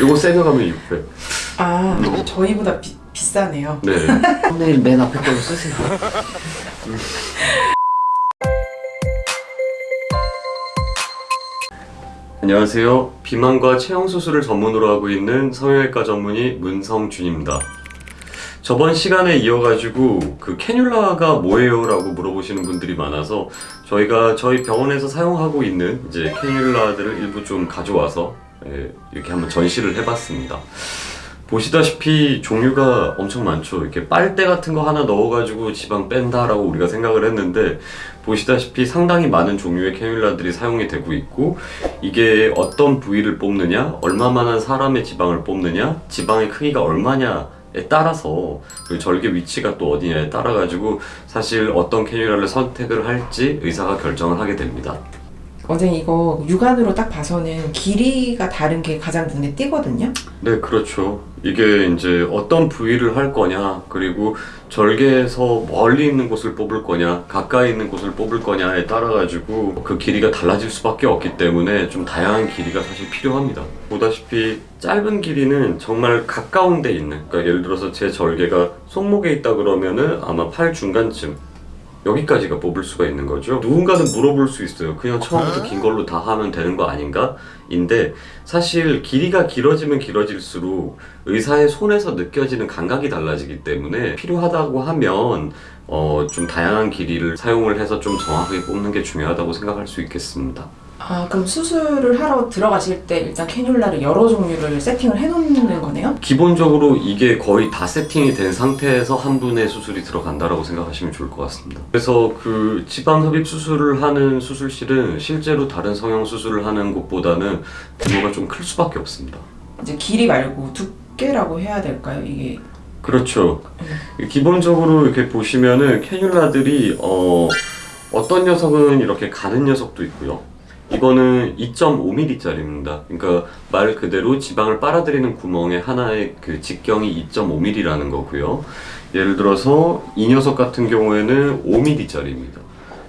요거 세게 가면 600아 저희보다 비, 비싸네요. 네. 썸네일 맨 앞에 걸로 쓰세요. 안녕하세요. 비만과 체형 수술을 전문으로 하고 있는 성형외과 전문의 문성준입니다. 저번 시간에 이어가지고 그 캐뉼라가 뭐예요? 라고 물어보시는 분들이 많아서 저희가 저희 병원에서 사용하고 있는 이제 캐뉼라들을 일부 좀 가져와서 예, 이렇게 한번 전시를 해봤습니다. 보시다시피 종류가 엄청 많죠. 이렇게 빨대 같은 거 하나 넣어가지고 지방 뺀다 라고 우리가 생각을 했는데 보시다시피 상당히 많은 종류의 캐뉼라들이 사용이 되고 있고 이게 어떤 부위를 뽑느냐, 얼마만한 사람의 지방을 뽑느냐, 지방의 크기가 얼마냐 에 따라서 그 절개 위치가 또 어디냐에 따라 가지고 사실 어떤 캐뉼라를 선택을 할지 의사가 결정을 하게 됩니다. 원장님 이거 육안으로 딱 봐서는 길이가 다른 게 가장 눈에 띄거든요. 네, 그렇죠. 이게 이제 어떤 부위를 할 거냐, 그리고 절개에서 멀리 있는 곳을 뽑을 거냐, 가까이 있는 곳을 뽑을 거냐에 따라 가지고 그 길이가 달라질 수밖에 없기 때문에 좀 다양한 길이가 사실 필요합니다. 보다시피 짧은 길이는 정말 가까운 데 있는, 그러니까 예를 들어서 제 절개가 손목에 있다 그러면은 아마 팔 중간쯤 여기까지가 뽑을 수가 있는 거죠. 누군가는 물어볼 수 있어요. 그냥 처음부터 긴 걸로 다 하면 되는 거 아닌가? 인데 사실 길이가 길어지면 길어질수록 의사의 손에서 느껴지는 감각이 달라지기 때문에 필요하다고 하면 어, 좀 다양한 길이를 사용을 해서 좀 정확하게 뽑는 게 중요하다고 생각할 수 있겠습니다. 아 그럼 수술을 하러 들어가실 때 일단 캐뉼라를 여러 종류를 세팅을 해놓는 거네요? 기본적으로 이게 거의 다 세팅이 된 상태에서 한 분의 수술이 들어간다라고 생각하시면 좋을 것 같습니다. 그래서 그 지방 흡입 수술을 하는 수술실은 실제로 다른 성형 수술을 하는 곳보다는 규모가 좀 클 수밖에 없습니다. 이제 길이 말고 두께라고 해야 될까요? 이게 그렇죠. 기본적으로 이렇게 보시면은 캐뉼라들이 어, 어떤 녀석은 이렇게 가는 녀석도 있고요. 이거는 2.5mm짜리입니다. 그러니까 말 그대로 지방을 빨아들이는 구멍의 하나의 그 직경이 2.5mm라는 거고요. 예를 들어서 이 녀석 같은 경우에는 5mm짜리입니다.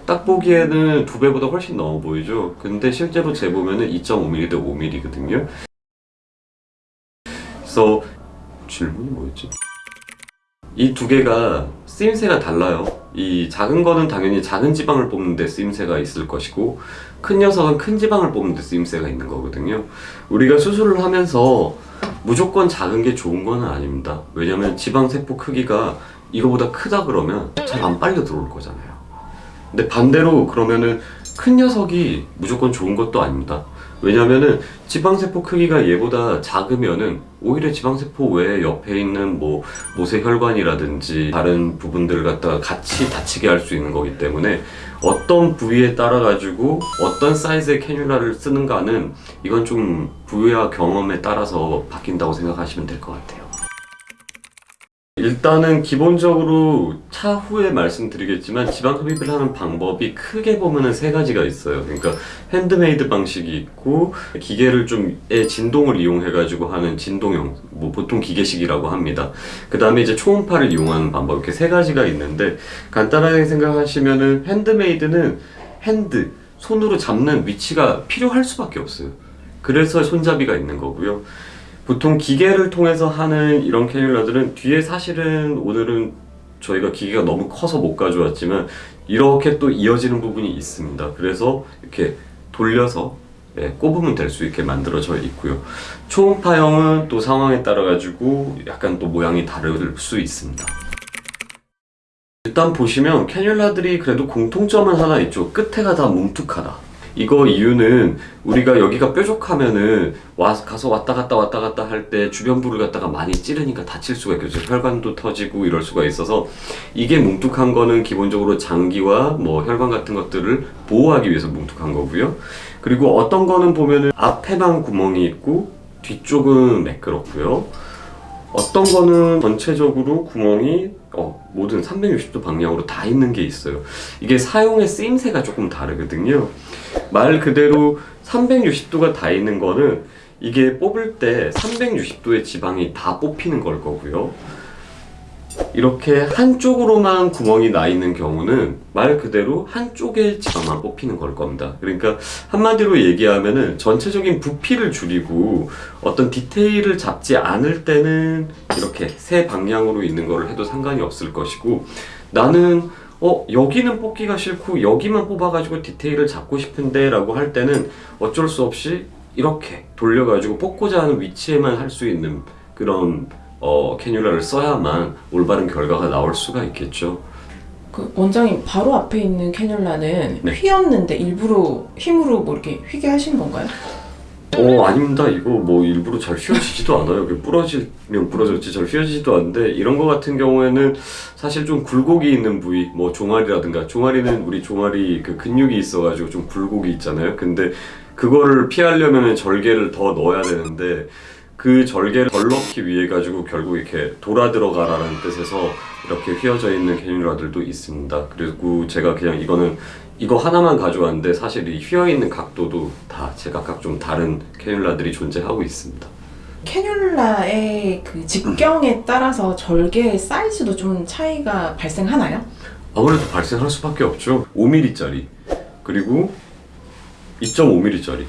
딱 보기에는 두 배보다 훨씬 넘어 보이죠. 근데 실제로 재보면은 2.5mm 대 5mm거든요. 그래서 질문이 뭐였지? 이 두 개가 쓰임새가 달라요. 이 작은 거는 당연히 작은 지방을 뽑는 데 쓰임새가 있을 것이고 큰 녀석은 큰 지방을 뽑는 데 쓰임새가 있는 거거든요. 우리가 수술을 하면서 무조건 작은 게 좋은 거는 아닙니다. 왜냐면 지방 세포 크기가 이거보다 크다 그러면 잘 안 빨려 들어올 거잖아요. 근데 반대로 그러면은 큰 녀석이 무조건 좋은 것도 아닙니다. 왜냐면은 지방세포 크기가 얘보다 작으면은 오히려 지방세포 외에 옆에 있는 뭐 모세혈관이라든지 다른 부분들을 갖다가 같이 다치게 할 수 있는 거기 때문에 어떤 부위에 따라 가지고 어떤 사이즈의 캐뉼라를 쓰는가는 이건 좀 부위와 경험에 따라서 바뀐다고 생각하시면 될 것 같아요. 일단은 기본적으로 차후에 말씀드리겠지만 지방 흡입을 하는 방법이 크게 보면은 세 가지가 있어요. 그러니까 핸드메이드 방식이 있고 기계를 좀의 진동을 이용해 가지고 하는 진동형 뭐 보통 기계식이라고 합니다. 그 다음에 이제 초음파를 이용하는 방법 이렇게 세 가지가 있는데 간단하게 생각하시면은 handmade는 hand 손으로 잡는 위치가 필요할 수밖에 없어요. 그래서 손잡이가 있는 거고요. 보통 기계를 통해서 하는 이런 캐뉼라들은 뒤에 사실은 오늘은 저희가 기계가 너무 커서 못 가져왔지만 이렇게 또 이어지는 부분이 있습니다. 그래서 이렇게 돌려서 예, 꼽으면 될 수 있게 만들어져 있고요. 초음파형은 또 상황에 따라 가지고 약간 또 모양이 다를 수 있습니다. 일단 보시면 캐뉼라들이 그래도 공통점은 하나 있죠. 끝에가 다 뭉툭하다. 이거 이유는 우리가 여기가 뾰족하면은 와, 가서 왔다 갔다 왔다 갔다 할 때 주변부를 갖다가 많이 찌르니까 다칠 수가 있겠죠. 혈관도 터지고 이럴 수가 있어서 이게 뭉툭한 거는 기본적으로 장기와 뭐 혈관 같은 것들을 보호하기 위해서 뭉툭한 거고요. 그리고 어떤 거는 보면은 앞에만 구멍이 있고 뒤쪽은 매끄럽고요. 어떤 거는 전체적으로 구멍이 어, 모든 360도 방향으로 다 있는 게 있어요. 이게 사용의 쓰임새가 조금 다르거든요. 말 그대로 360도가 다 있는 거는 이게 뽑을 때 360도의 지방이 다 뽑히는 걸 거고요. 이렇게 한쪽으로만 구멍이 나 있는 경우는 말 그대로 한쪽의 지방만 뽑히는 걸 겁니다. 그러니까 한마디로 얘기하면 은 전체적인 부피를 줄이고 어떤 디테일을 잡지 않을 때는 이렇게 세 방향으로 있는 거를 해도 상관이 없을 것이고 나는 어 여기는 뽑기가 싫고 여기만 뽑아가지고 디테일을 잡고 싶은데 라고 할 때는 어쩔 수 없이 이렇게 돌려가지고 뽑고자 하는 위치에만 할 수 있는 그런 어, 캐뉼라를 써야만 올바른 결과가 나올 수가 있겠죠. 그 원장님 바로 앞에 있는 캐뉼라는 네. 휘었는데 일부러 힘으로 뭐 이렇게 휘게 하신 건가요? 어 아닙니다. 이거 뭐 일부러 잘 휘어지지도 않아요. 그 부러지면 부러졌지 잘 휘어지지도 않는데 이런 거 같은 경우에는 사실 좀 굴곡이 있는 부위, 뭐 종아리라든가 종아리는 우리 종아리 그 근육이 있어가지고 좀 굴곡이 있잖아요. 근데 그거를 피하려면 절개를 더 넣어야 되는데 그 절개를 덜 넣기 위해 가지고 결국 이렇게 돌아 들어가라는 뜻에서 이렇게 휘어져 있는 캐뉼라들도 있습니다. 그리고 제가 그냥 이거는 이거 하나만 가져왔는데 사실 이 휘어 있는 각도도 다 제각각 좀 다른 캐뉼라들이 존재하고 있습니다. 캐뉼라의 그 직경에 따라서 절개의 사이즈도 좀 차이가 발생하나요? 아무래도 발생할 수밖에 없죠. 5mm짜리 그리고 2.5mm짜리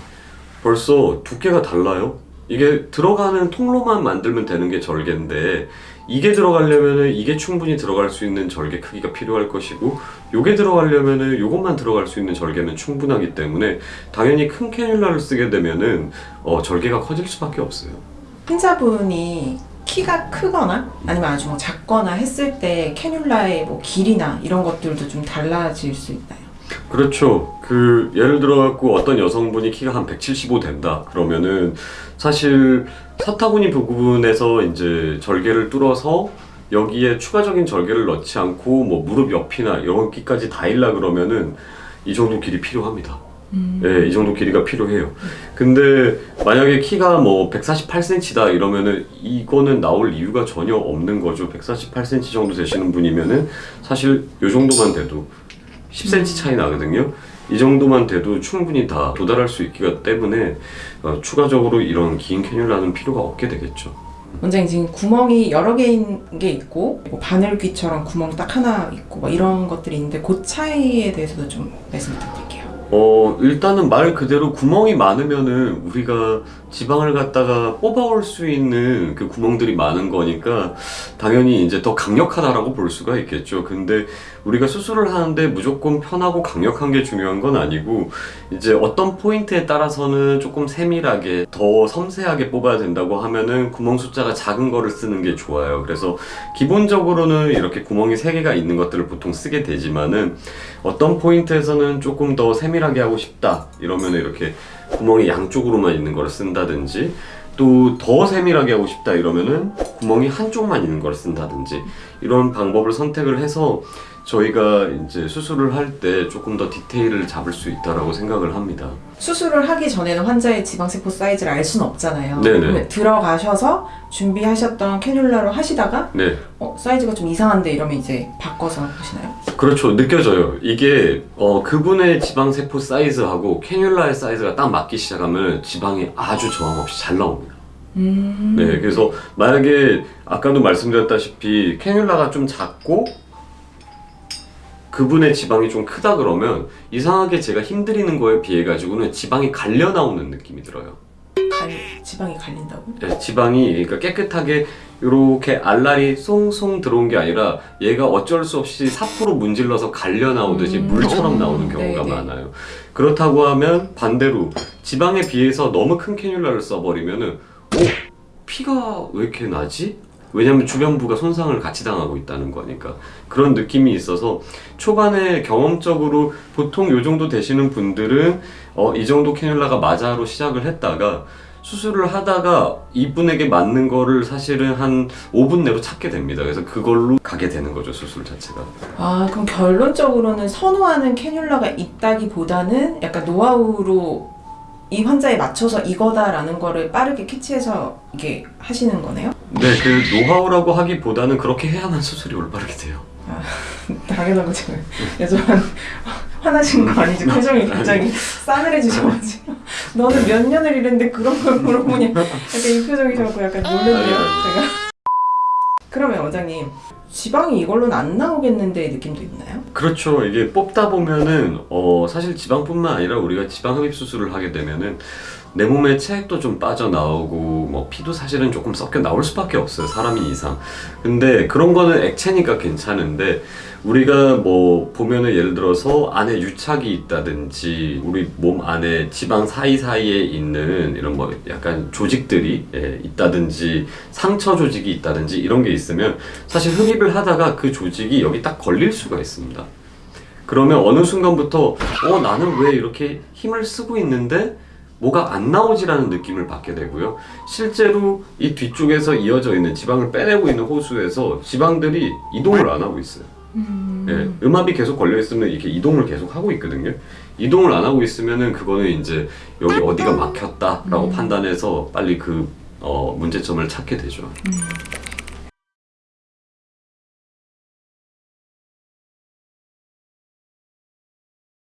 벌써 두께가 달라요. 이게 들어가는 통로만 만들면 되는 게 절개인데 이게 들어가려면은 이게 충분히 들어갈 수 있는 절개 크기가 필요할 것이고 요게 들어가려면은 요것만 들어갈 수 있는 절개는 충분하기 때문에 당연히 큰 캐뉼라를 쓰게 되면은 어, 절개가 커질 수밖에 없어요. 환자분이 키가 크거나 아니면 아주 뭐 작거나 했을 때 캐뉼라의 뭐 길이나 이런 것들도 좀 달라질 수 있나요? 그렇죠. 그 예를 들어 갖고 어떤 여성분이 키가 한 175 된다. 그러면은 사실 사타구니 부분에서 이제 절개를 뚫어서 여기에 추가적인 절개를 넣지 않고 뭐 무릎 옆이나 여기까지 닿으려 그러면은 이 정도 길이 필요합니다. 네, 이 정도 길이가 필요해요. 근데 만약에 키가 뭐 148cm다 이러면은 이거는 나올 이유가 전혀 없는 거죠. 148cm 정도 되시는 분이면은 사실 요 정도만 돼도 10cm 차이 나거든요. 이 정도만 돼도 충분히 다 도달할 수 있기 때문에 어, 추가적으로 이런 긴 캐뉼라는 필요가 없게 되겠죠. 원장님 지금 구멍이 여러 개인 게 있고 뭐 바늘귀처럼 구멍 딱 하나 있고 뭐 이런 것들이 있는데 그 차이에 대해서도 좀 말씀 부탁드릴게요. 어 일단은 말 그대로 구멍이 많으면은 우리가 지방을 갖다가 뽑아올 수 있는 그 구멍들이 많은 거니까 당연히 이제 더 강력하다라고 볼 수가 있겠죠. 근데 우리가 수술을 하는데 무조건 편하고 강력한 게 중요한 건 아니고 이제 어떤 포인트에 따라서는 조금 세밀하게 더 섬세하게 뽑아야 된다고 하면은 구멍 숫자가 작은 거를 쓰는 게 좋아요. 그래서 기본적으로는 이렇게 구멍이 세 개가 있는 것들을 보통 쓰게 되지만은 어떤 포인트에서는 조금 더 세밀하게 하고 싶다 이러면 이렇게 구멍이 양쪽으로만 있는 걸 쓴다든지 또 더 세밀하게 하고 싶다 이러면은 구멍이 한쪽만 있는 걸 쓴다든지 이런 방법을 선택을 해서 저희가 이제 수술을 할 때 조금 더 디테일을 잡을 수 있다라고 생각을 합니다. 수술을 하기 전에는 환자의 지방세포 사이즈를 알 수는 없잖아요. 네네. 들어가셔서 준비하셨던 캐뉼라로 하시다가 네. 어, 사이즈가 좀 이상한데 이러면 이제 바꿔서 하시나요? 그렇죠. 느껴져요. 이게 어, 그분의 지방 세포 사이즈하고 캐뉼라의 사이즈가 딱 맞기 시작하면 지방이 아주 저항 없이 잘 나옵니다. 음. 네, 그래서 만약에 아까도 말씀드렸다시피 캐뉼라가 좀 작고 그분의 지방이 좀 크다 그러면 이상하게 제가 힘들이는 거에 비해 가지고는 지방이 갈려 나오는 느낌이 들어요. 갈, 지방이 갈린다고? 네, 지방이 그러니까 깨끗하게 이렇게 알알이 송송 들어온 게 아니라 얘가 어쩔 수 없이 사포로 문질러서 갈려 나오듯이 음. 물처럼 나오는 경우가 네네. 많아요. 그렇다고 하면 반대로 지방에 비해서 너무 큰 캐뉼라를 써버리면 은 어? 피가 왜 이렇게 나지? 왜냐면 주변부가 손상을 같이 당하고 있다는 거니까 그런 느낌이 있어서 초반에 경험적으로 보통 요 정도 되시는 분들은 어, 이 정도 캐뉼라가 맞아로 시작을 했다가 수술을 하다가 이분에게 맞는 거를 사실은 한 5분 내로 찾게 됩니다. 그래서 그걸로 가게 되는 거죠, 수술 자체가. 아 그럼 결론적으로는 선호하는 캐뉼라가 있다기보다는 약간 노하우로 이 환자에 맞춰서 이거다라는 거를 빠르게 캐치해서 이게 하시는 거네요? 네, 그 노하우라고 하기보다는 그렇게 해야만 수술이 올바르게 돼요. 당연한 거죠. 요즘 화나신 거 아니지? 표정이 굉장히 싸늘해지셔가지고 너는 몇 년을 일했는데 그런 걸 물어보냐 약간 이 표정이셔갖고 약간 놀랐네요. 제가 그러면 원장님 지방이 이걸로는 안 나오겠는데 느낌도 있나요? 그렇죠. 이게 뽑다 보면은 어 사실 지방뿐만 아니라 우리가 지방 흡입 수술을 하게 되면은 내 몸에 체액도 좀 빠져나오고 뭐 피도 사실은 조금 섞여 나올 수밖에 없어요. 사람이 이상. 근데 그런 거는 액체니까 괜찮은데 우리가 뭐 보면은 예를 들어서 안에 유착이 있다든지 우리 몸 안에 지방 사이사이에 있는 이런 뭐 약간 조직들이 예, 있다든지 상처 조직이 있다든지 이런 게 있으면 사실 흡입을 하다가 그 조직이 여기 딱 걸릴 수가 있습니다. 그러면 어느 순간부터 어 나는 왜 이렇게 힘을 쓰고 있는데 뭐가 안 나오지라는 느낌을 받게 되고요. 실제로 이 뒤쪽에서 이어져 있는 지방을 빼내고 있는 호수에서 지방들이 이동을 안 하고 있어요. 예, 음압이 계속 걸려 있으면 이렇게 이동을 계속 하고 있거든요. 이동을 안 하고 있으면은 그거는 이제 여기 어디가 막혔다라고 판단해서 빨리 그 어, 문제점을 찾게 되죠.